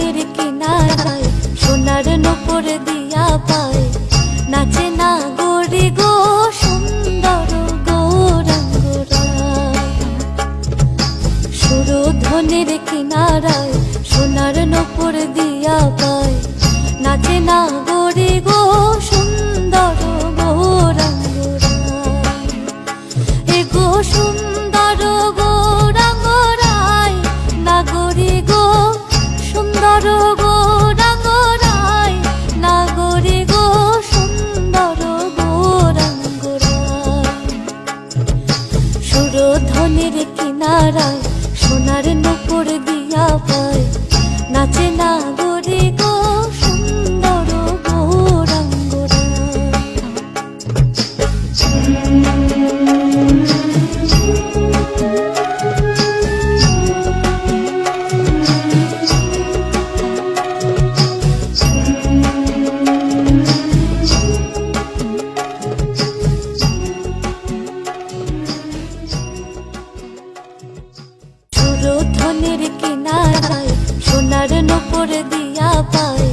ধনের কিনারায় সোনার নপুর দিয়া পায়। নাচে না গরি গো সুন্দর গৌরাঙ্গরা সুরধনের কিনারায় সোনার নপুর দিয়া পায়। সুরধনের কিনারায় সোনার নপুর দিয়া পায়। নয়নের কিনারায়, সোনার নূপুর দিয়া পায়।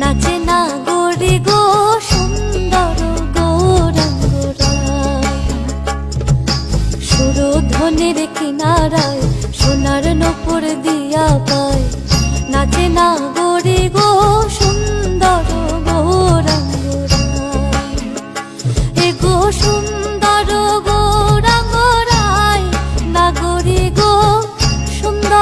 নাচে না গড়ি গো, সুন্দর গৌরাঙ্গ সুরধ্বনির কিনারায়, সোনার নূপুর দিয়া পায়। নাচে না গড়ি গো